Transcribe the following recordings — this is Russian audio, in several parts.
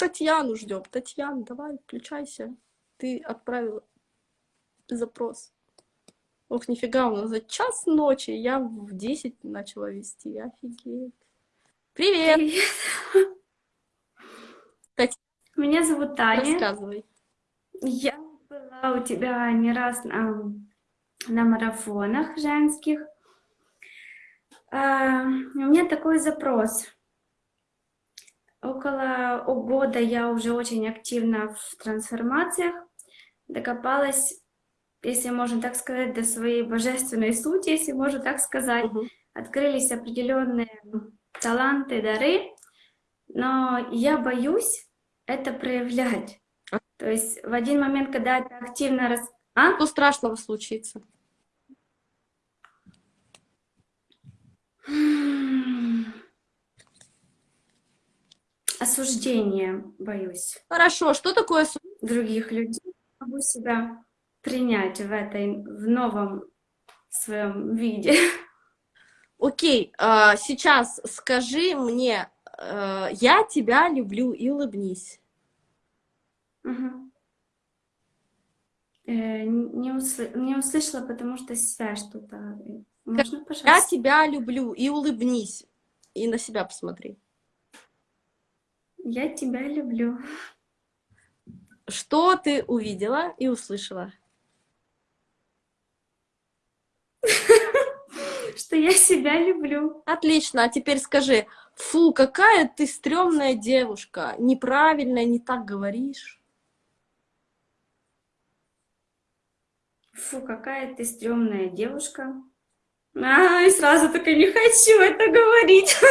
Татьяну ждем. Татьяна, давай, включайся. Ты отправила запрос. Ох, нифига, у нас за час ночи, я в 10 начала вести, офигеть. Привет! Привет. Татьяна, Меня зовут Таня. рассказывай. Я была у тебя не раз на, на марафонах женских. А, у меня такой запрос. Около года я уже очень активна в трансформациях. Докопалась, если можно так сказать, до своей божественной сути, если можно так сказать. Мгм. Открылись определенные таланты, дары, но я боюсь это проявлять. То есть в один момент, когда это активно рас... А? Что страшного случится? Осуждение боюсь Хорошо, что такое су- других людей. Могу себя принять в этой, в новом своем виде. Окей, а, сейчас скажи мне, э, я тебя люблю и улыбнись. Э, не, усл- не услышала, потому что связь что-то. э, Можно, Я пожалуйста? тебя люблю и улыбнись. И на себя посмотри. Я тебя люблю. Что ты увидела и услышала? Что я себя люблю. Отлично, а теперь скажи, фу, какая ты стрёмная девушка, неправильно, не так говоришь. Фу, какая ты стрёмная девушка. А, и сразу только не хочу это говорить.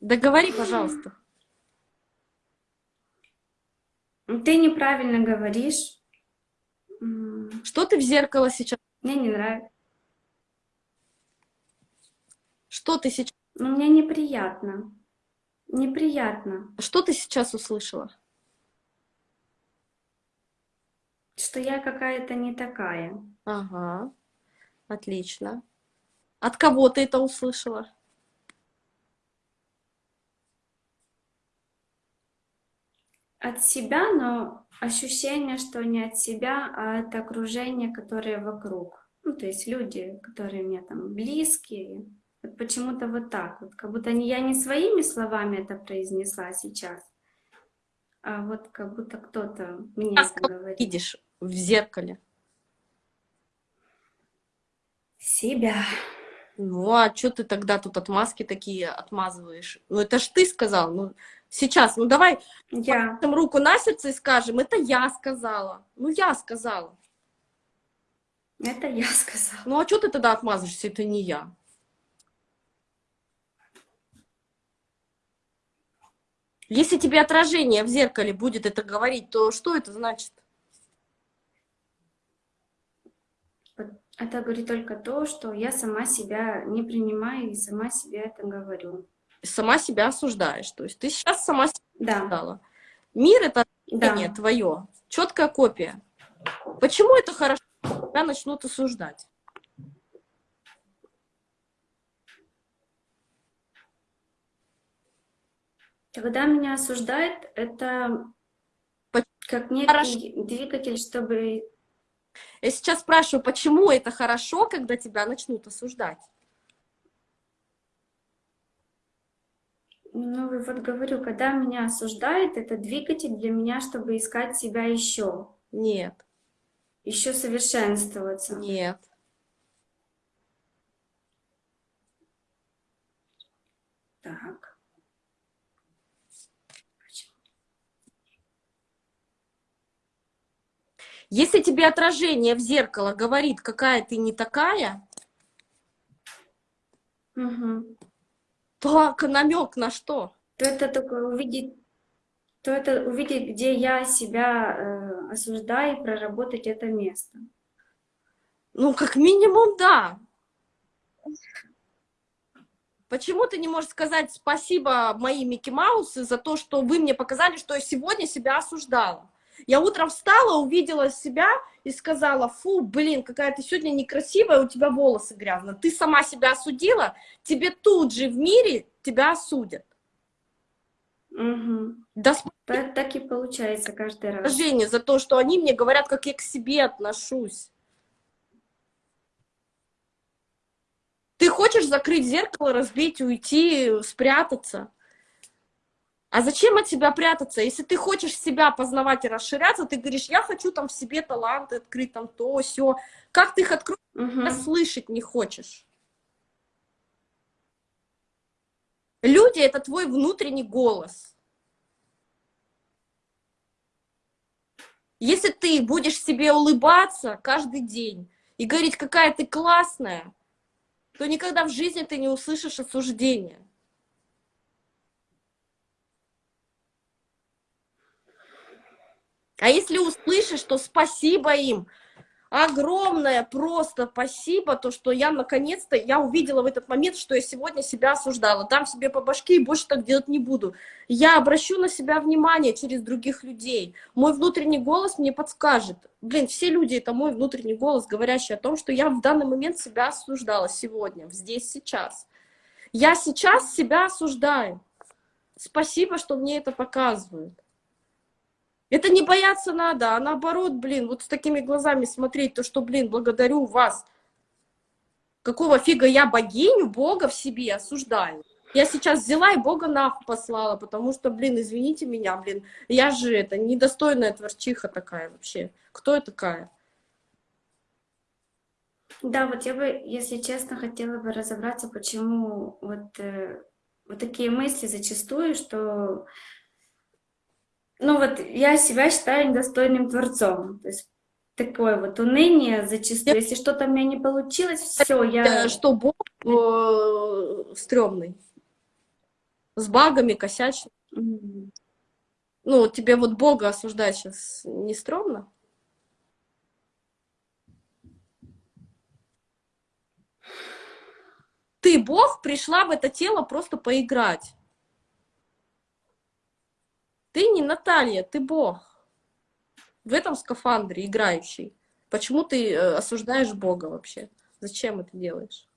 Да говори, пожалуйста. Ты неправильно говоришь. Что ты в зеркало сейчас? Мне не нравится. Что ты сейчас? Но мне неприятно. Неприятно, Что ты сейчас услышала? что я какая-то не такая. Ага, отлично. От кого ты это услышала? От себя, но ощущение, что не от себя, а от окружения, которое вокруг. Ну, то есть люди, которые мне там близкие. Вот почему-то вот так вот. Как будто я не своими словами это произнесла сейчас, а вот как будто кто-то мне А это говорит. видишь в зеркале? Себя. Ну, а что ты тогда тут отмазки такие отмазываешь? Ну, это ж ты сказал. Ну, сейчас, ну давай Я. положим руку на сердце и скажем, это я сказала. Ну, я сказала. Это я сказала. Ну, а что ты тогда отмазываешься, это не я? Если тебе отражение в зеркале будет это говорить, то что это значит? Это говорит только то, что я сама себя не принимаю и сама себе это говорю. Сама себя осуждаешь. То есть ты сейчас сама себя Да, осуждала. Мир — это да. твое, четкая копия. Почему это хорошо? Тебя начнут осуждать. Когда меня осуждают, это как некий Хорошо. двигатель, чтобы... Я сейчас спрашиваю, почему это хорошо, когда тебя начнут осуждать? Ну, вот говорю, когда меня осуждают, это двигатель для меня, чтобы искать себя еще, Нет, еще совершенствоваться. нет. Так. Если тебе отражение в зеркало говорит, какая ты не такая, Мгм. То намек на что? То это только увидеть, то это увидеть, где я себя э, осуждаю, и проработать это место. Ну, как минимум, да. Почему ты не можешь сказать спасибо мои Микки Маусы за то, что вы мне показали, что я сегодня себя осуждала? Я утром встала, увидела себя и сказала, фу, блин, какая ты сегодня некрасивая, у тебя волосы грязные. Ты сама себя осудила, тебе тут же в мире тебя осудят. Угу. Да Так, так и получается каждый раз. Женя, за то, что они мне говорят, как я к себе отношусь. Ты хочешь закрыть зеркало, разбить, уйти, спрятаться? А зачем от себя прятаться? Если ты хочешь себя познавать и расширяться, ты говоришь, я хочу там в себе таланты открыть, там то, все. Как ты их откроешь, Угу. слышать не хочешь? Люди — это твой внутренний голос. Если ты будешь себе улыбаться каждый день и говорить, какая ты классная, то никогда в жизни ты не услышишь осуждения. А если услышишь, то спасибо им. Огромное просто спасибо, то, что я наконец-то, я увидела в этот момент, что я сегодня себя осуждала. Дам себе по башке и больше так делать не буду. Я обращу на себя внимание через других людей. Мой внутренний голос мне подскажет. Блин, все люди — это мой внутренний голос, говорящий о том, что я в данный момент себя осуждала сегодня, здесь, сейчас. Я сейчас себя осуждаю. Спасибо, что мне это показывают. Это не бояться надо, а наоборот, блин, вот с такими глазами смотреть, то, что, блин, благодарю вас. Какого фига я богиню, Бога в себе осуждаю? Я сейчас взяла и Бога нахуй послала, потому что, блин, извините меня, блин, я же это недостойная творчиха такая вообще. Кто я такая? Да, вот я бы, если честно, хотела бы разобраться, почему вот, э, вот такие мысли зачастую, что ну вот я себя считаю недостойным творцом. То есть такое вот уныние зачастую. Если что-то у меня не получилось, все, я... Что Бог э, стрёмный. С багами, косячный. Мгм. Ну, тебе вот Бога осуждать сейчас не стрёмно? Ты, Бог, пришла в это тело просто поиграть. Ты не Наталья, ты Бог. В этом скафандре играющий. Почему ты э, осуждаешь Бога вообще? Зачем это делаешь?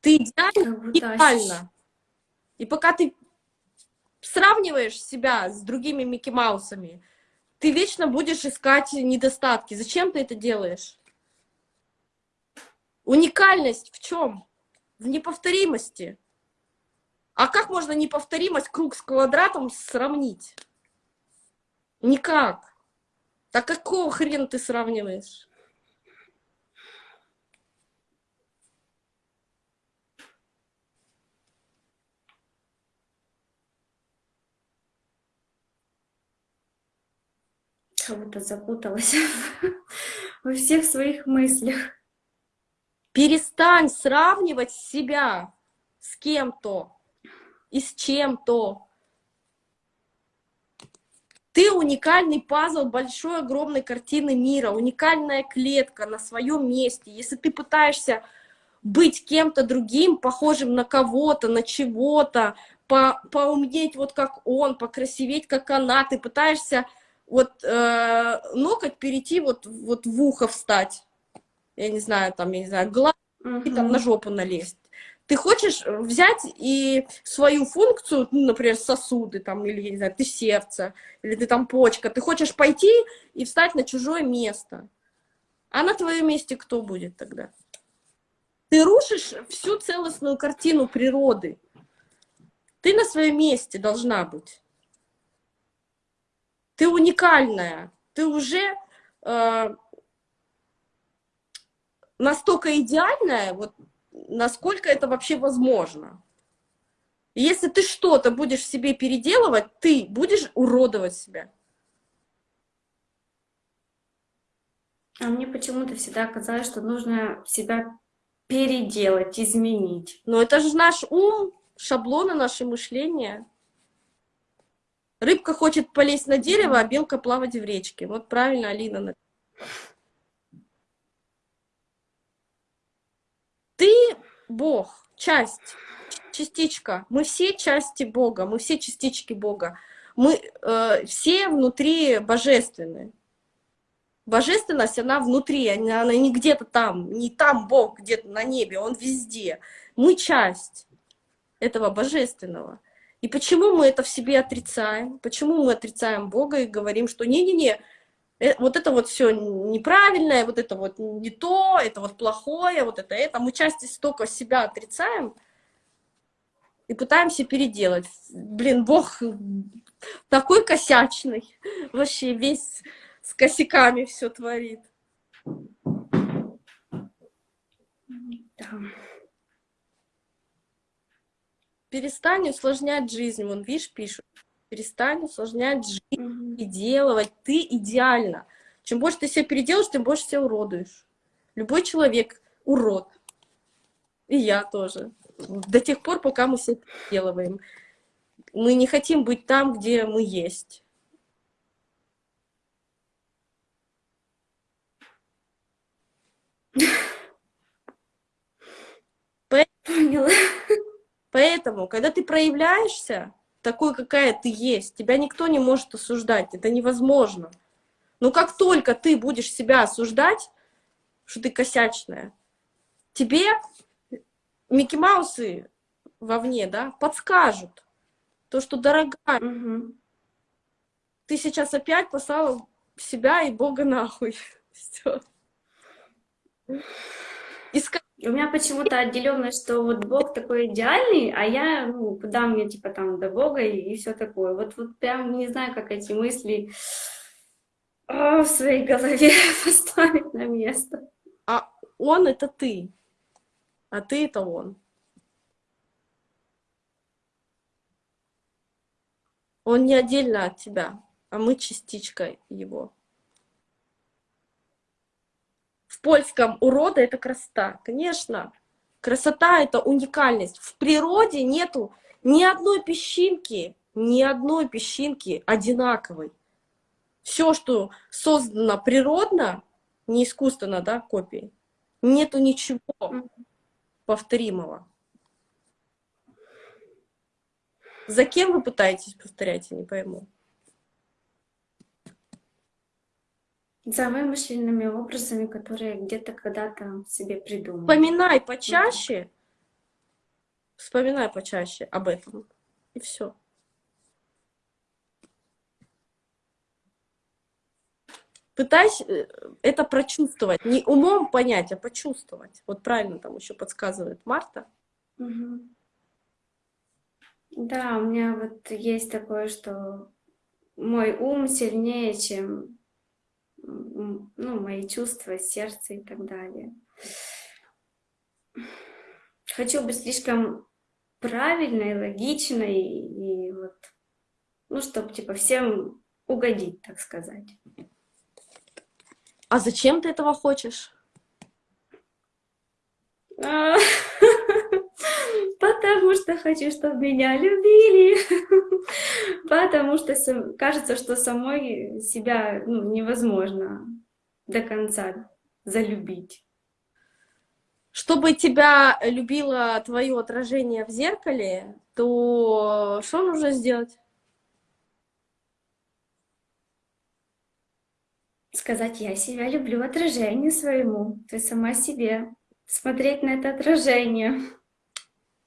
Ты идеально. И пока ты сравниваешь себя с другими Микки Маусами, ты вечно будешь искать недостатки. Зачем ты это делаешь? Уникальность в чем? В неповторимости. А как можно неповторимость круг с квадратом сравнить? Никак. Так какого хрена ты сравниваешь? Будто запуталась во всех своих мыслях. Перестань сравнивать себя с кем-то и с чем-то. Ты уникальный пазл большой, огромной картины мира, уникальная клетка на своем месте. Если ты пытаешься быть кем-то другим, похожим на кого-то, на чего-то, по, поумнеть вот как он, покрасиветь как она, ты пытаешься вот э, ноготь перейти вот, вот в ухо встать, я не знаю, там, я не знаю, глаз и там на жопу налезть. Ты хочешь взять и свою функцию, ну, например, сосуды, там, или, я не знаю, ты сердце, или ты там почка, ты хочешь пойти и встать на чужое место. А на твоем месте кто будет тогда? Ты рушишь всю целостную картину природы. Ты на своем месте должна быть. Ты уникальная. Ты уже э, настолько идеальная, вот насколько это вообще возможно. И если ты что-то будешь в себе переделывать, ты будешь уродовать себя. А мне почему-то всегда казалось, что нужно себя переделать, изменить. Но это же наш ум, шаблоны, наше мышление. Рыбка хочет полезть на дерево, а белка плавать в речке. Вот правильно Алина. на- Ты Бог, часть, частичка. Мы все части Бога, мы все частички Бога. Мы э, все внутри божественные. Божественность, она внутри, она, она не где-то там, не там Бог где-то на небе, Он везде. Мы часть этого божественного. И почему мы это в себе отрицаем? Почему мы отрицаем Бога и говорим, что не-не-не, вот это вот все неправильное, вот это вот не то, это вот плохое, вот это это. Мы части столько себя отрицаем и пытаемся переделать. Блин, Бог такой косячный, вообще весь с косяками все творит. Да. Перестань усложнять жизнь. Вон, видишь, пишут. Перестань усложнять жизнь Делать. Ты идеально. Чем больше ты себя переделаешь, тем больше себя уродуешь. Любой человек урод. И я тоже. До тех пор, пока мы себя переделываем. Мы не хотим быть там, где мы есть. Поняла. Поэтому, когда ты проявляешься такой, какая ты есть, тебя никто не может осуждать, это невозможно. Но как только ты будешь себя осуждать, что ты косячная, тебе Микки Маусы вовне, да, подскажут, то, что, дорогая, Мгм. ты сейчас опять послала себя и Бога нахуй. Всё. И ска- У меня почему-то отделенно, что вот Бог такой идеальный, а я, ну, куда мне, типа, там, до Бога и, все такое. Вот, вот прям не знаю, как эти мысли а, в своей голове поставить на место. А он — это ты, а ты — это он. Он не отдельно от тебя, а мы частичка его. В польском урода — это красота. Конечно, красота — это уникальность. В природе нету ни одной песчинки, ни одной песчинки одинаковой. Все, что создано природно, не искусственно, да, копии, нету ничего повторимого. За кем вы пытаетесь повторять, я не пойму. За вымышленными образами, которые где-то когда-то себе придумали. Вспоминай почаще, вспоминай почаще об этом, и все. Пытайся э, это прочувствовать, не умом понять, а почувствовать. Вот правильно там еще подсказывает Марта. Мгм. Да, у меня вот есть такое, что мой ум сильнее, чем ну, мои чувства, сердце и так далее. Хочу быть слишком правильной, логичной и вот, ну, чтобы типа всем угодить, так сказать. А зачем ты этого хочешь? Потому что хочу, чтобы меня любили. Потому что кажется, что самой себя ну, невозможно до конца залюбить. Чтобы тебя любило твое отражение в зеркале, то что нужно сделать? Сказать, я себя люблю отражению своему, ты сама себе. Смотреть на это отражение.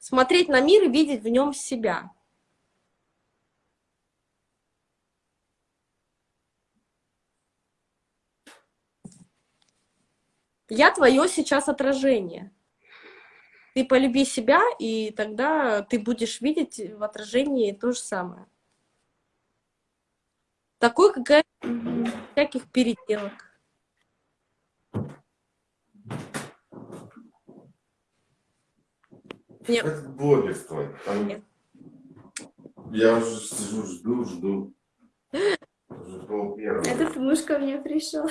Смотреть на мир и видеть в нем себя. Я твое сейчас отражение. Ты полюби себя, и тогда ты будешь видеть в отражении то же самое. Такой, какая всяких переделок. Нет, Это блогерство. Там- Нет. Я уже сижу, жду, жду. Пол первого. Этот муж ко мне пришел.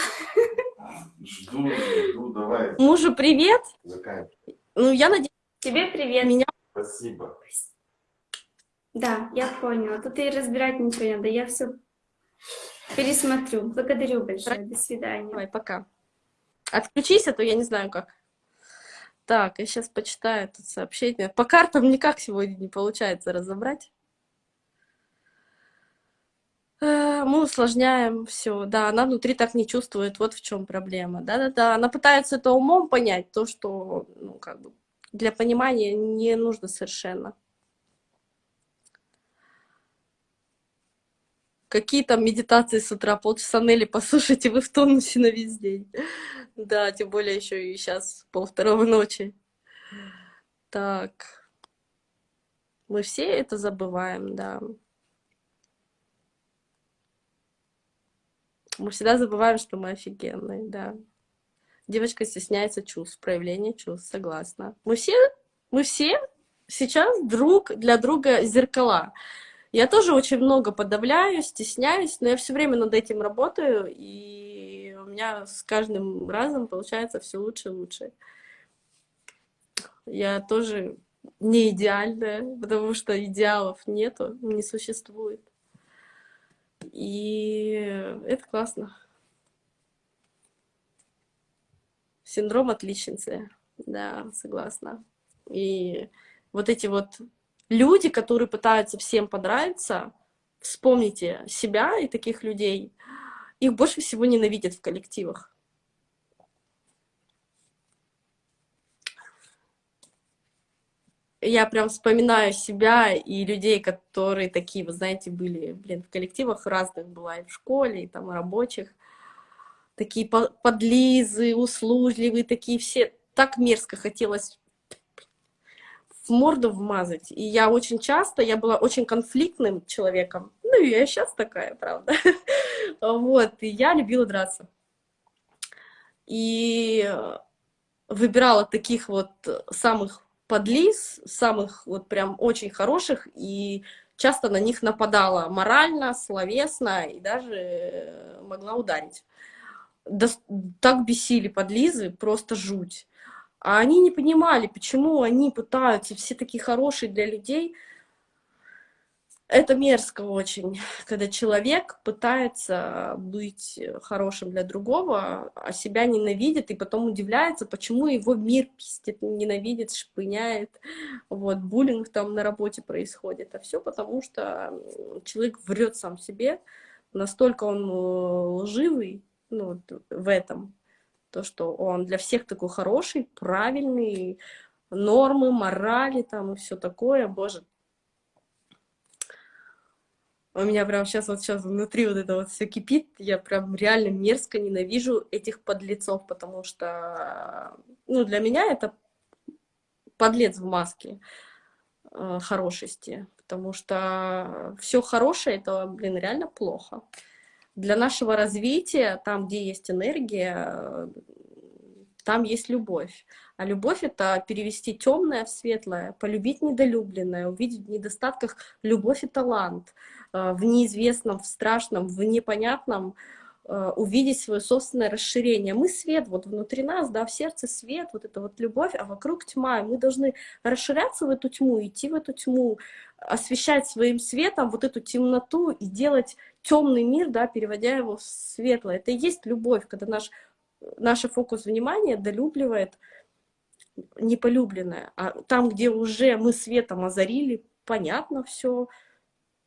Жду, жду, давай, мужу привет. заканчивай. Ну, я надеюсь, Тебе привет. меня Спасибо. Да, я поняла. Тут и разбирать ничего не надо. Я все пересмотрю. Благодарю большое. До свидания. Давай, пока. Отключись, а то я не знаю как. Так, я сейчас почитаю тут сообщение. По картам никак сегодня не получается разобрать. Э, Мы усложняем все, да, она внутри так не чувствует, вот в чем проблема, да-да-да, она пытается это умом понять, то, что, ну, как бы, для понимания не нужно совершенно. Какие там медитации с утра, полчаса Нелли послушайте, вы в тонусе на весь день. Да, тем более еще и сейчас полвторого ночи. Так, мы все это забываем, да. Мы всегда забываем, что мы офигенные, да. Девочка стесняется чувств, проявления чувств, согласна. Мы все, мы все сейчас друг для друга зеркала. Я тоже очень много подавляю, стесняюсь, но я все время над этим работаю, и у меня с каждым разом получается все лучше и лучше. Я тоже не идеальная, потому что идеалов нету, не существует. И это классно. Синдром отличницы, да, согласна. И вот эти вот люди, которые пытаются всем понравиться, вспомните себя и таких людей, их больше всего ненавидят в коллективах. Я прям вспоминаю себя и людей, которые такие, вы знаете, были, блин, в коллективах разных была, и в школе, и там, и рабочих. Такие подлизы, услужливые, такие все. Так мерзко хотелось в морду вмазать. И я очень часто, я была очень конфликтным человеком. Ну, и я сейчас такая, правда. Вот, и я любила драться. И выбирала таких вот самых подлиз, самых вот прям очень хороших, и часто на них нападала морально, словесно, и даже могла ударить. Да, так бесили подлизы, просто жуть. А они не понимали, почему они пытаются, все такие хорошие для людей. Это мерзко очень, когда человек пытается быть хорошим для другого, а себя ненавидит, и потом удивляется, почему его мир пиздит, ненавидит, шпыняет. Вот, буллинг там на работе происходит. А все потому, что человек врет сам себе, настолько он э, лживый ну, в этом, то, что он для всех такой хороший, правильный, нормы, морали там и все такое, боже. У меня прям сейчас вот сейчас внутри вот это вот все кипит, я прям реально мерзко ненавижу этих подлецов, потому что, ну, для меня это подлец в маске э, хорошести, потому что все хорошее, это, блин, реально плохо для нашего развития, там, где есть энергия, там есть любовь. А любовь — это перевести темное в светлое, полюбить недолюбленное, увидеть в недостатках любовь и талант, э, в неизвестном, в страшном, в непонятном э, увидеть свое собственное расширение. Мы свет, вот внутри нас, да, в сердце свет, вот это вот любовь, а вокруг тьма. И мы должны расширяться в эту тьму, идти в эту тьму, освещать своим светом вот эту темноту и делать темный мир, да, переводя его в светлое. Это и есть любовь, когда наш, наш фокус внимания долюбливает неполюбленное. А там, где уже мы светом озарили, понятно все,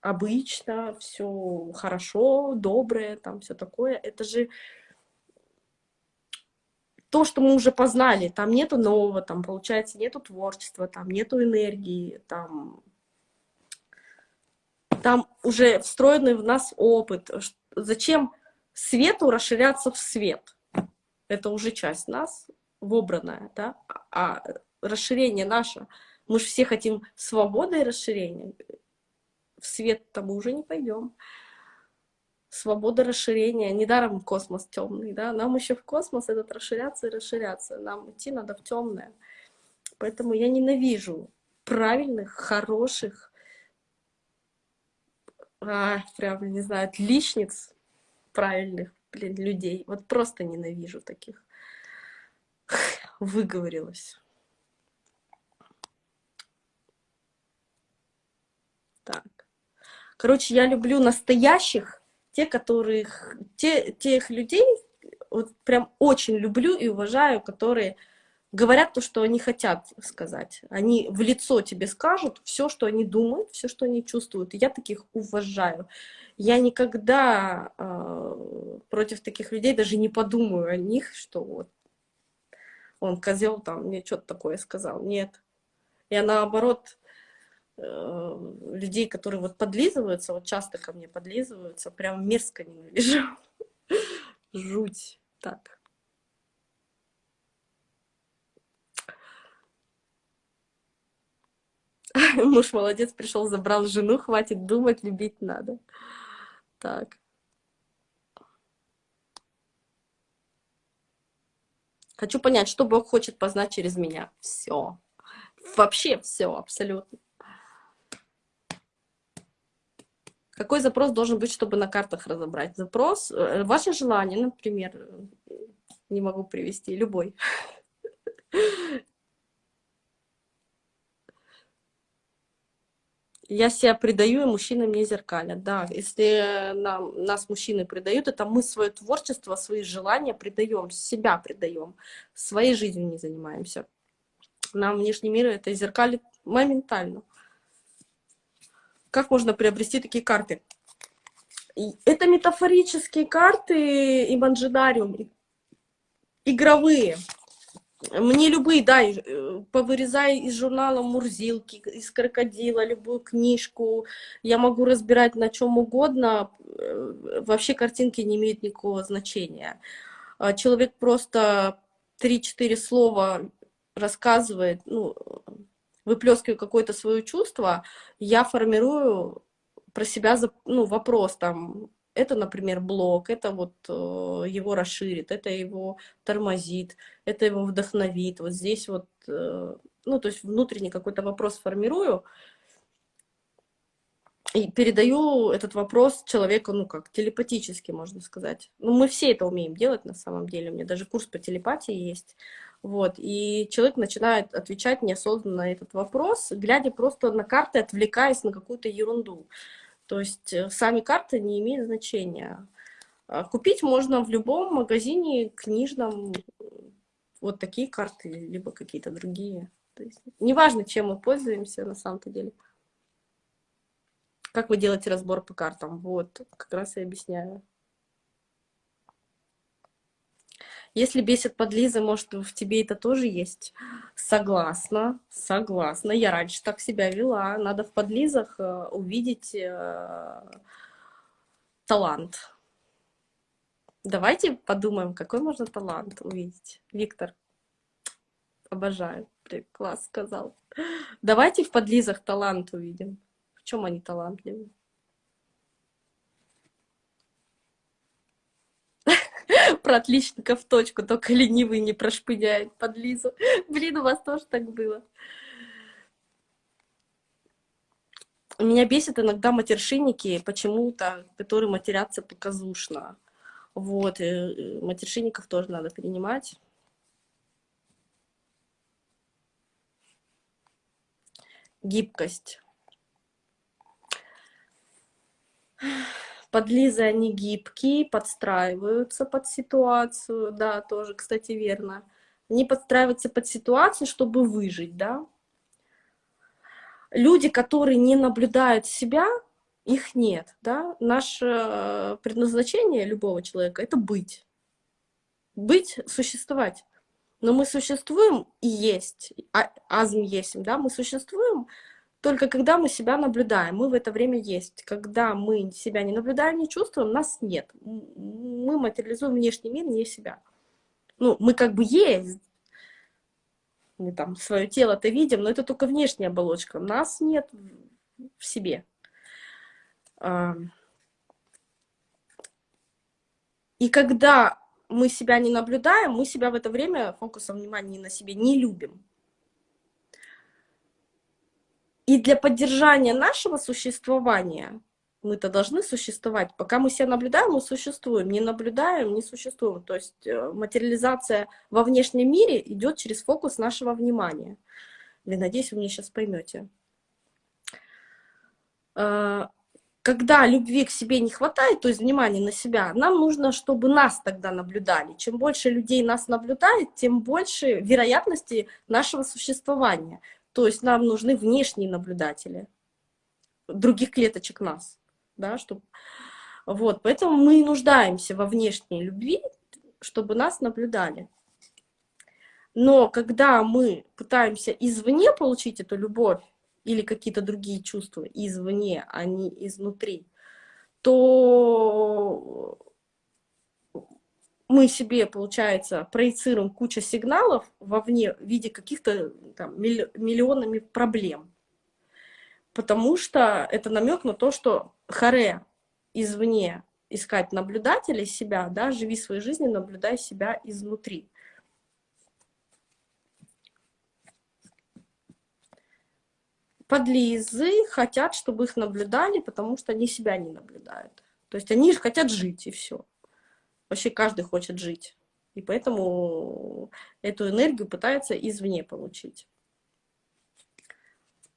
обычно, все хорошо, доброе, там все такое. Это же то, что мы уже познали, там нету нового, там, получается, нету творчества, там нету энергии, там там уже встроенный в нас опыт. Зачем свету расширяться в свет? Это уже часть нас, вобранная, да? А расширение наше, мы же все хотим свободы и расширения. В свет-то уже не пойдем. Свобода расширения. Недаром космос темный, да? Нам еще в космос этот расширяться и расширяться. Нам идти надо в темное. Поэтому я ненавижу правильных, хороших, а, прям, не знаю, отличниц правильных, блин, людей. Вот просто ненавижу таких. Выговорилась. Так. Короче, я люблю настоящих, те, которых, те, тех людей, вот прям очень люблю и уважаю, которые говорят то, что они хотят сказать. Они в лицо тебе скажут все, что они думают, все, что они чувствуют. И я таких уважаю. я никогда э, против таких людей даже не подумаю о них, что вот он козел там мне что-то такое сказал. Нет. Я наоборот э, людей, которые вот подлизываются, вот часто ко мне подлизываются, прям мерзко ненавижу. Жуть. Так. Муж молодец, пришел, забрал жену, хватит думать, любить надо. Так. Хочу понять, что Бог хочет познать через меня. Все. Вообще все, абсолютно. Какой запрос должен быть, чтобы на картах разобрать? Запрос, э, ваше желание, например, не могу привести, любой. я себя предаю, и мужчины мне зеркалят. Да, если нам, нас мужчины предают, это мы свое творчество, свои желания предаем, себя предаем, своей жизнью не занимаемся. Нам внешний мир это зеркалит моментально. Как можно приобрести такие карты? Это метафорические карты и манжидариум, игровые. Мне любые, да, э, повырезай из журнала Мурзилки, из крокодила, любую книжку. Я могу разбирать на чем угодно. Э, вообще картинки не имеют никакого значения. А человек просто 3-4 слова рассказывает, ну, выплескиваю какое-то свое чувство, я формирую про себя ну, вопрос там, это, например, блок, это вот э, его расширит, это его тормозит, это его вдохновит. Вот здесь вот, э, ну, то есть внутренний какой-то вопрос формирую и передаю этот вопрос человеку, ну, как телепатически, можно сказать. Ну, мы все это умеем делать на самом деле. У меня даже курс по телепатии есть. Вот, и человек начинает отвечать неосознанно на этот вопрос, глядя просто на карты, отвлекаясь на какую-то ерунду. То есть э, сами карты не имеют значения. А купить можно в любом магазине книжном вот такие карты, либо какие-то другие. То есть, неважно, чем мы пользуемся на самом-то деле. Как вы делаете разбор по картам? Вот, как раз и объясняю. Если бесит подлизы, может, в тебе это тоже есть? Согласна, согласна. Я раньше так себя вела. Надо в подлизах э, увидеть э, талант. Давайте подумаем, какой можно талант увидеть. Виктор, обожаю. Класс сказал. Давайте в подлизах талант увидим. В чем они талантливы? Про отличника в точку, только ленивый не прошпыняет под Лизу. Блин, у вас тоже так было. Меня бесит иногда матершинники почему-то, которые матерятся показушно. Вот, и э, матершинников тоже надо принимать. Гибкость. Подлизы, они гибкие, подстраиваются под ситуацию, да, тоже, кстати, верно. Они подстраиваются под ситуацию, чтобы выжить, да. Люди, которые не наблюдают себя, их нет, да. Наше предназначение любого человека — это быть. Быть, существовать. Но мы существуем и есть, а, азм есть, да, мы существуем только когда мы себя наблюдаем, мы в это время есть. Когда мы себя не наблюдаем, не чувствуем, нас нет. Мы материализуем внешний мир, не себя. Ну, мы как бы есть, мы там свое тело-то видим, но это только внешняя оболочка. Нас нет в себе. И когда мы себя не наблюдаем, мы себя в это время фокусом внимания на себе не любим. И для поддержания нашего существования мы-то должны существовать. Пока мы себя наблюдаем, мы существуем. Не наблюдаем, не существуем. То есть э, материализация во внешнем мире идет через фокус нашего внимания. Я надеюсь, вы меня сейчас поймете. Э, когда любви к себе не хватает, то есть внимания на себя, нам нужно, чтобы нас тогда наблюдали. Чем больше людей нас наблюдает, тем больше вероятности нашего То есть нам нужны внешние наблюдатели других клеточек нас. да, чтобы... Вот, поэтому мы нуждаемся во внешней любви, чтобы нас наблюдали. Но когда мы пытаемся извне получить эту любовь или какие-то другие чувства извне, а не изнутри, то мы себе, получается, проецируем кучу сигналов вовне в виде каких-то миллионами проблем. Потому что это намек на то, что харе извне искать наблюдателей себя, да, живи своей жизнью, наблюдай себя изнутри. Подлизы хотят, чтобы их наблюдали, потому что они себя не наблюдают. То есть они хотят жить, и все. Вообще каждый хочет жить. И поэтому эту энергию пытается извне получить.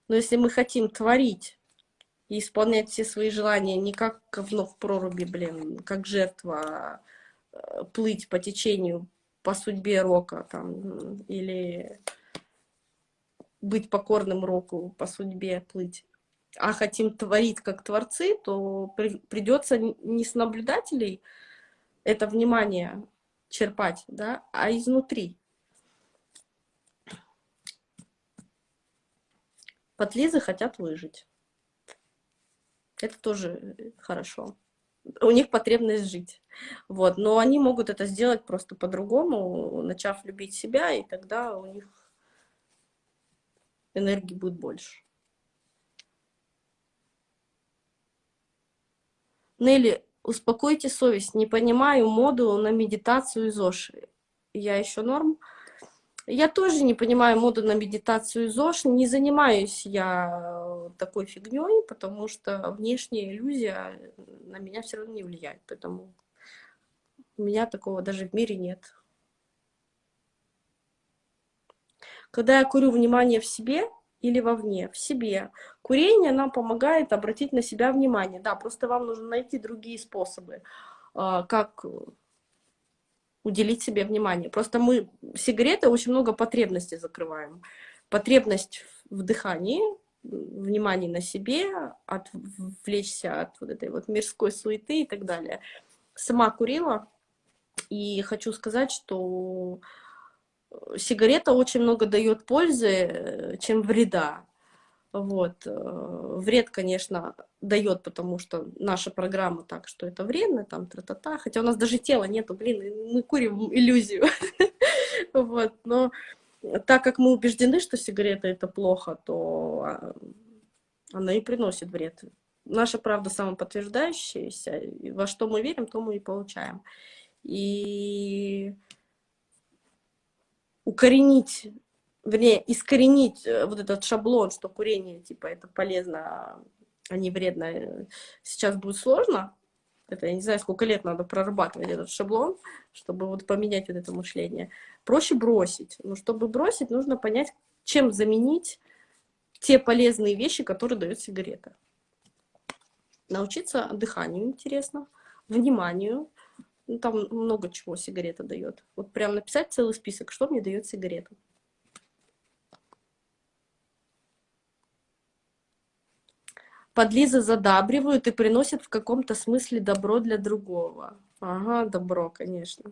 Но если мы хотим творить и исполнять все свои желания не как говно в проруби, блин, как жертва, а, плыть по течению, по судьбе рока, там, или быть покорным року, по судьбе плыть, а хотим творить как творцы, то при, придется не с наблюдателей это внимание черпать, да, а изнутри. Подлизы хотят выжить. Это тоже хорошо. У них потребность жить. Вот. Но они могут это сделать просто по-другому, начав любить себя, и тогда у них энергии будет больше. Нелли, успокойте совесть. Не понимаю моду на медитацию из Оши. Я еще норм. Я тоже не понимаю моду на медитацию из ОШ, не занимаюсь я такой фигней, потому что внешняя иллюзия на меня все равно не влияет, поэтому у меня такого даже в мире нет. Когда я курю внимание в себе или вовне, в себе, курение нам помогает обратить на себя внимание. Да, просто вам нужно найти другие способы, а, как уделить себе внимание. Просто мы сигареты очень много потребностей закрываем. Потребность в дыхании, внимание на себе, отвлечься от вот этой вот мирской суеты и так далее. Сама курила, и хочу сказать, что сигарета очень много дает пользы, э, чем вреда. Вот. Э, вред, конечно, дает, потому что наша программа так, что это вредно, там, тра-та-та. Хотя у нас даже тела нету, блин, мы курим иллюзию. Вот. Но так как мы убеждены, что сигарета это плохо, то а, она и приносит вред. Наша правда самоподтверждающаяся. Во что мы верим, то мы и получаем. И укоренить вернее, искоренить э, вот этот шаблон, что курение, типа, это полезно, а не вредно, сейчас будет сложно. Это, я не знаю, сколько лет надо прорабатывать этот шаблон, чтобы вот поменять вот это мышление. Проще бросить. Но чтобы бросить, нужно понять, чем заменить те полезные вещи, которые дает сигарета. Научиться дыханию интересно, вниманию. Ну, там много чего сигарета дает. Вот прям написать целый список, что мне дает сигарета. Подлизы задабривают и приносят в каком-то смысле добро для другого. Ага, добро, конечно.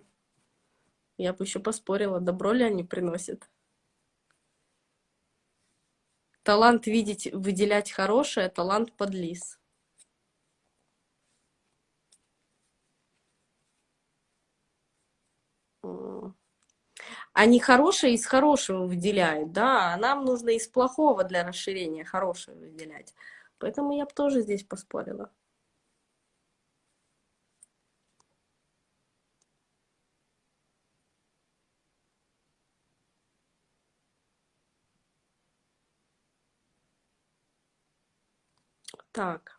Я бы еще поспорила, добро ли они приносят. Талант видеть, выделять хорошее, талант подлиз. Они хорошие из хорошего выделяют, да, а нам нужно из плохого для расширения хорошего выделять. Поэтому я бы тоже здесь поспорила. Так.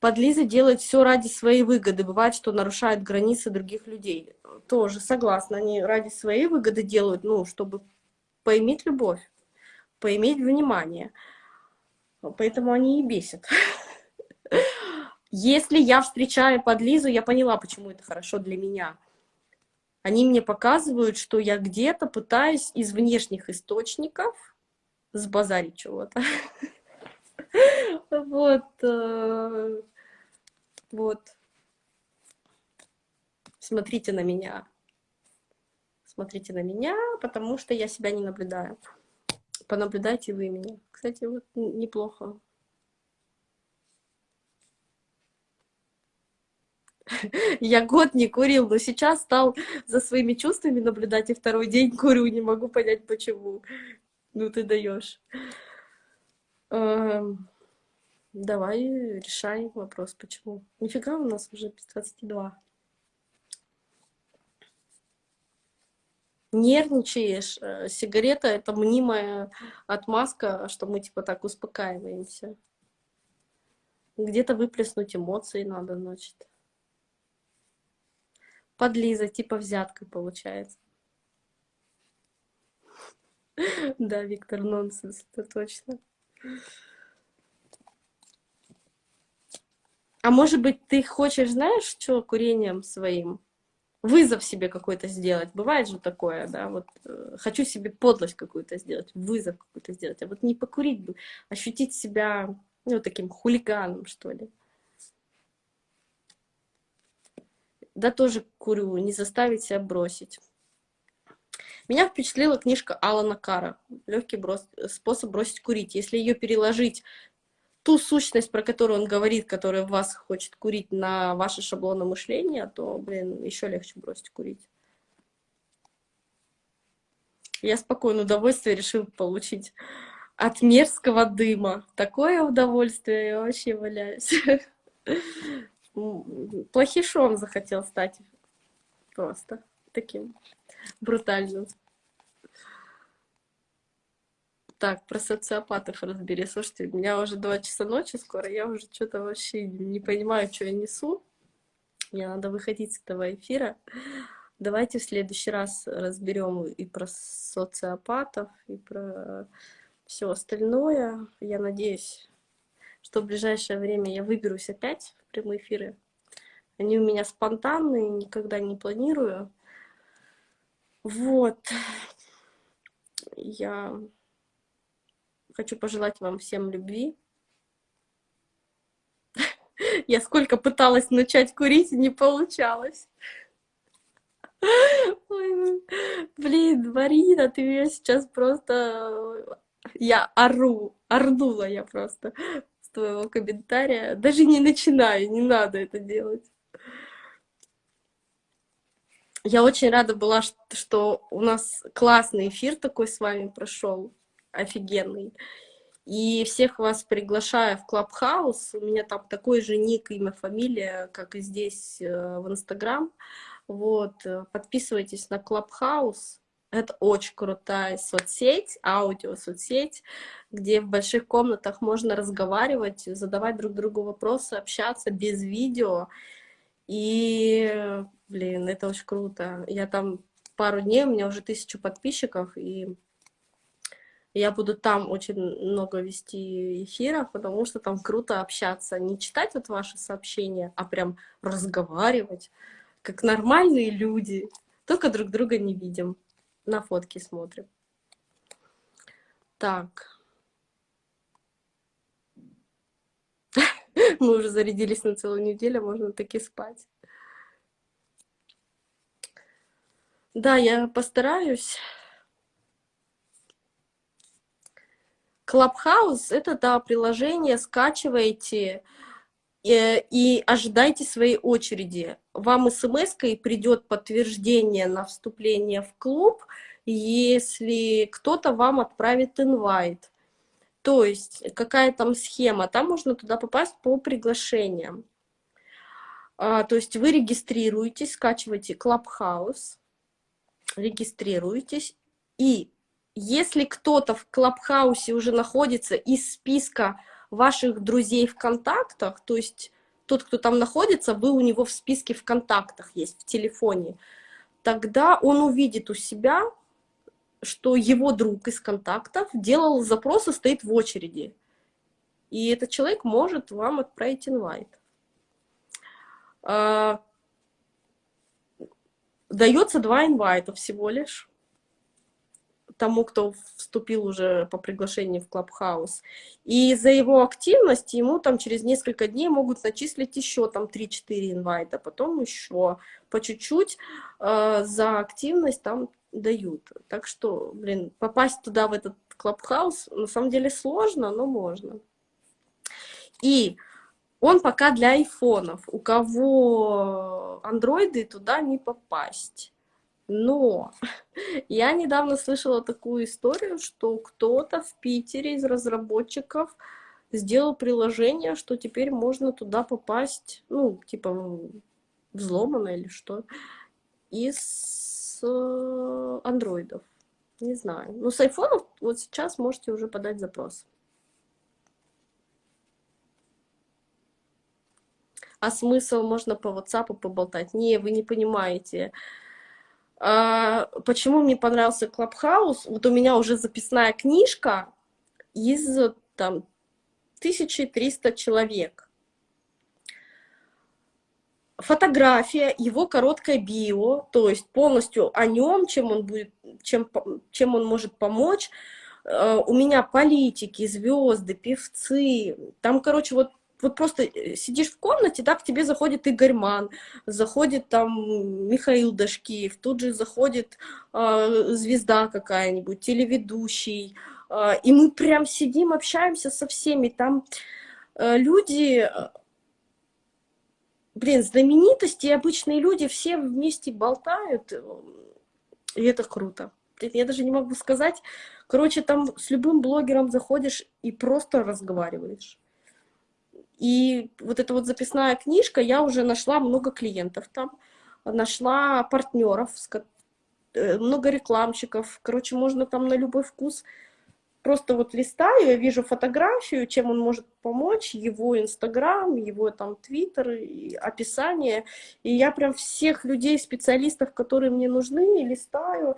Подлизы делают все ради своей выгоды. Бывает, что нарушают границы других людей. Тоже согласна. Они ради своей выгоды делают, ну, чтобы поиметь любовь, поиметь внимание. Поэтому они и бесят. Если я встречаю подлизу, я поняла, почему это хорошо для меня. Они мне показывают, что я где-то пытаюсь из внешних источников сбазарить чего-то. Вот. э, Вот. Смотрите на меня. Смотрите на меня, потому что я себя не наблюдаю. Понаблюдайте вы меня. Кстати, вот неплохо. Я год не курил, но сейчас стал за своими чувствами наблюдать, и второй день курю, не могу понять, почему. Ну, ты даешь. Давай решай вопрос, почему. Нифига, у нас уже без 22. Нервничаешь. э, Сигарета — это мнимая отмазка, что мы типа так успокаиваемся. Где-то выплеснуть эмоции надо, значит. Подлиза, типа взятка получается. Да, Виктор, нонсенс, это точно. А может быть, ты хочешь, знаешь, что курением своим? Вызов себе какой-то сделать. Бывает же такое, да, вот э, хочу себе подлость какую-то сделать, вызов какой-то сделать, а вот не покурить бы, ощутить себя, ну, таким хулиганом, что ли. Да, тоже курю, не заставить себя бросить. Меня впечатлила книжка Алана Кара «Легкий брос- способ бросить курить». Если ее переложить, ту сущность, про которую он говорит, которая вас хочет курить, на ваше шаблоны мышления, то, блин, еще легче бросить курить. Я спокойно удовольствие решил получить от мерзкого дыма. Такое удовольствие, я вообще валяюсь. Плохишом захотел стать просто таким брутальным. Так, про социопатов разбери. Слушайте, у меня уже 2 часа ночи скоро, я уже что-то вообще не понимаю, что я несу. Мне надо выходить с этого эфира. Давайте в следующий раз разберем и про социопатов, и про все остальное. Я надеюсь, что в ближайшее время я выберусь опять в прямые эфиры. Они у меня спонтанные, никогда не планирую. Вот. Я хочу пожелать вам всем любви. Я сколько пыталась начать курить, не получалось. Блин, Марина, ты меня сейчас просто... Я ору, орнула я просто с твоего комментария. Даже не начинаю, не надо это делать. Я очень рада была, что у нас классный эфир такой с вами прошел, офигенный. И всех вас приглашаю в Клабхаус. У меня там такой же ник, имя, фамилия, как и здесь э, в Инстаграм. Вот, э, подписывайтесь на Клабхаус. Это очень крутая соцсеть, аудио-соцсеть, где в больших комнатах можно разговаривать, задавать друг другу вопросы, общаться без видео. И, блин, это очень круто. Я там пару дней, у меня уже тысячу подписчиков, и я буду там очень много вести эфиров, потому что там круто общаться. Не читать вот ваши сообщения, а прям разговаривать, как нормальные люди. Только друг друга не видим. На фотки смотрим. Так. Мы уже зарядились на целую неделю, можно таки спать. Да, я постараюсь. Клабхаус — это, да, приложение, скачивайте э, и ожидайте своей очереди. Вам смс-кой придет подтверждение на вступление в клуб, если кто-то вам отправит инвайт. То есть какая там схема, там можно туда попасть по приглашениям. А, то есть вы регистрируетесь, скачиваете Clubhouse, регистрируетесь, и если кто-то в Клабхаусе уже находится из списка ваших друзей в контактах, то есть тот, кто там находится, вы у него в списке в контактах есть, в телефоне, тогда он увидит у себя, что его друг из контактов делал запрос и стоит в очереди. И этот человек может вам отправить инвайт. А, дается два инвайта всего лишь тому, кто вступил уже по приглашению в Clubhouse. И за его активность ему там через несколько дней могут начислить еще там 3-4 инвайта, потом еще по чуть-чуть э, за активность там дают. Так что, блин, попасть туда, в этот Clubhouse, на самом деле сложно, но можно. И он пока для айфонов. У кого андроиды, туда не попасть. Но я недавно слышала такую историю, что кто-то в Питере из разработчиков сделал приложение, что теперь можно туда попасть, ну, типа, взломано или что, из э, андроидов. Не знаю. Но с айфонов вот сейчас можете уже подать запрос. А смысл можно по WhatsApp поболтать? Не, вы не понимаете. А, почему мне понравился Клабхаус? Вот у меня уже записная книжка из там 1300 человек. Фотография, его короткое био, то есть полностью о нем, чем он будет, чем, чем он может помочь. А, у меня политики, звезды, певцы. Там, короче, вот вот просто э, сидишь в комнате, да, к тебе заходит Игорь Ман, заходит там Михаил Дашкиев, тут же заходит э, звезда какая-нибудь, телеведущий, э, и мы прям сидим, общаемся со всеми, там э, люди, э, блин, знаменитости, обычные люди, все вместе болтают, и это круто. Я даже не могу сказать, короче, там с любым блогером заходишь и просто разговариваешь. И вот эта вот записная книжка, я уже нашла много клиентов там, нашла партнеров, э, много рекламщиков. Короче, можно там на любой вкус. Просто вот листаю, я вижу фотографию, чем он может помочь, его Инстаграм, его там Твиттер, описание. И я прям всех людей, специалистов, которые мне нужны, листаю.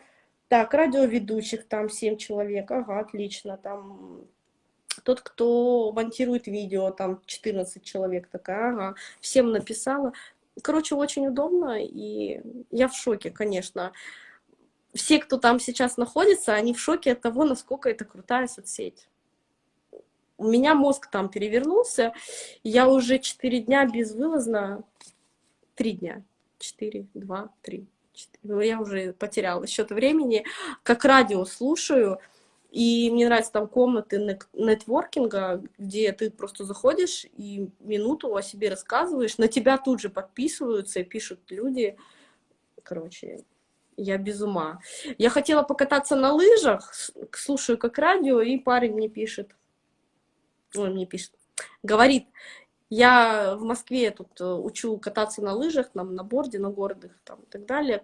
Так, радиоведущих там 7 человек, ага, отлично, там тот, кто монтирует видео, там 14 человек такая, ага, всем написала. Короче, очень удобно, и я в шоке, конечно. Все, кто там сейчас находится, они в шоке от того, насколько это крутая соцсеть. У меня мозг там перевернулся, я уже 4 дня безвылазно, 3 дня, 4, 2, 3, 4, ну, я уже потеряла счет времени, как радио слушаю, и мне нравятся там комнаты нетворкинга, где ты просто заходишь и минуту о себе рассказываешь, на тебя тут же подписываются и пишут люди. Короче, я без ума. Я хотела покататься на лыжах, слушаю как радио, и парень мне пишет, он мне пишет, говорит, я в Москве тут э, учу кататься на лыжах, там, на борде, на городах там, и так далее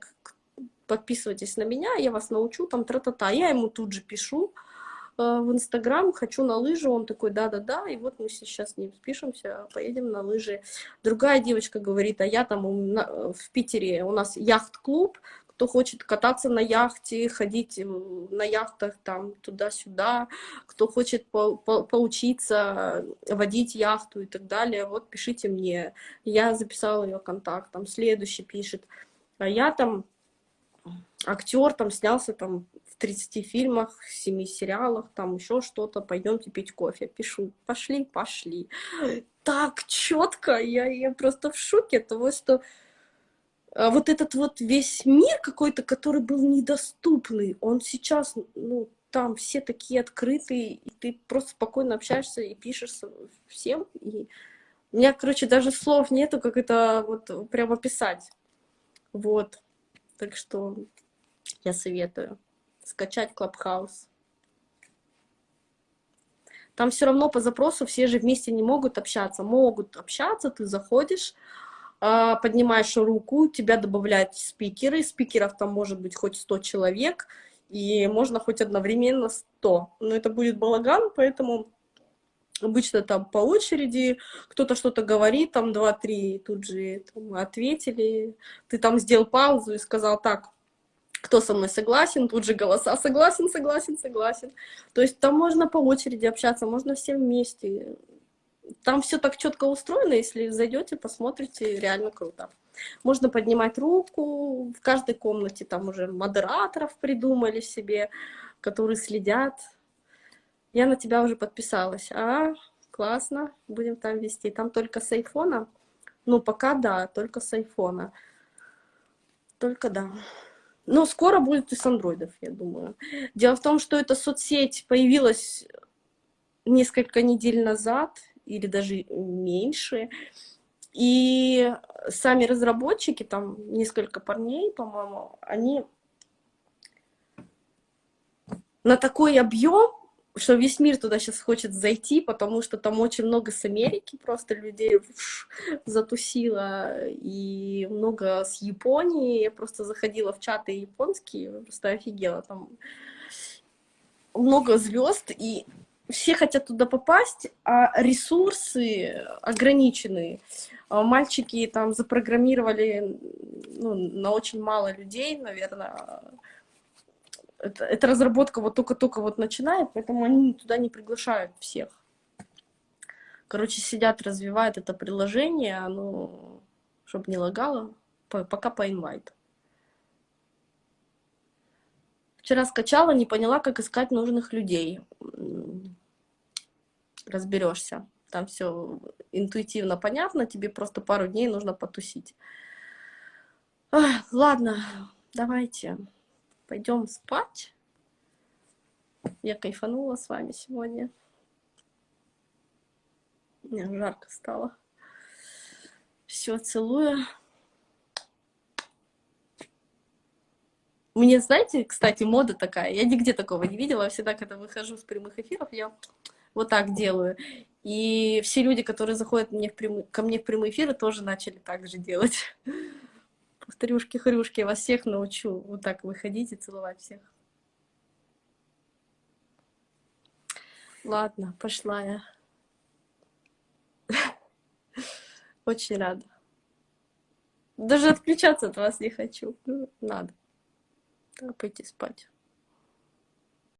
подписывайтесь на меня, я вас научу, там, тра-та-та. Я ему тут же пишу э, в Инстаграм, хочу на лыжи, он такой, да-да-да, и вот мы сейчас с ним спишемся, поедем на лыжи. Другая девочка говорит, а я там в Питере, у нас яхт-клуб, кто хочет кататься на яхте, ходить на яхтах там туда-сюда, кто хочет по по поучиться водить яхту и так далее, вот пишите мне. Я записала ее контакт, там следующий пишет. А я там актер там снялся там в 30 фильмах, 7 сериалах, там еще что-то, пойдемте пить кофе. Пишу, пошли, пошли. Так четко, я, я просто в шоке от того, что а, вот этот вот весь мир какой-то, который был недоступный, он сейчас, ну, там все такие открытые, и ты просто спокойно общаешься и пишешь всем. И у меня, короче, даже слов нету, как это вот прям описать. Вот. Так что я советую скачать Clubhouse. Там все равно по запросу все же вместе не могут общаться. Могут общаться, ты заходишь, а, поднимаешь руку, тебя добавляют спикеры. Спикеров там может быть хоть 100 человек, и можно хоть одновременно 100. Но это будет балаган, поэтому обычно там по очереди кто-то что-то говорит, там 2-3 тут же там, ответили. Ты там сделал паузу и сказал, так, кто со мной согласен, тут же голоса согласен, согласен, согласен. То есть там можно по очереди общаться, можно всем вместе. Там все так четко устроено, если зайдете, посмотрите, реально круто. Можно поднимать руку, в каждой комнате там уже модераторов придумали себе, которые следят. Я на тебя уже подписалась. А, классно, будем там вести. Там только с айфона? Ну, пока да, только с айфона. Только да. Но скоро будет и с андроидов, я думаю. Дело в том, что эта соцсеть появилась несколько недель назад, или даже меньше. И сами разработчики, там несколько парней, по-моему, они на такой объем, что весь мир туда сейчас хочет зайти, потому что там очень много с Америки просто людей затусило, и много с Японии. Я просто заходила в чаты японские, просто офигела. Там много звезд, и все хотят туда попасть, а ресурсы ограничены. А мальчики там запрограммировали ну, на очень мало людей, наверное. Это, эта разработка вот только-только вот начинает, поэтому они туда не приглашают всех. Короче, сидят, развивают это приложение, оно, чтобы не лагало, пока по инвайт. Вчера скачала, не поняла, как искать нужных людей разберешься. Там все интуитивно понятно, тебе просто пару дней нужно потусить. Ладно, давайте пойдем спать. Я кайфанула с вами сегодня. Мне жарко стало. Все, целую. Мне, знаете, кстати, мода такая. Я нигде такого не видела. Всегда, когда выхожу с прямых эфиров, я вот так делаю. И все люди, которые заходят мне в прям... ко мне в прямые эфиры, тоже начали так же делать. Повторюшки-хрюшки, я вас всех научу вот так выходить и целовать всех. Ладно, пошла я. Очень рада. Даже отключаться от вас не хочу. Ну, надо. Так, пойти спать.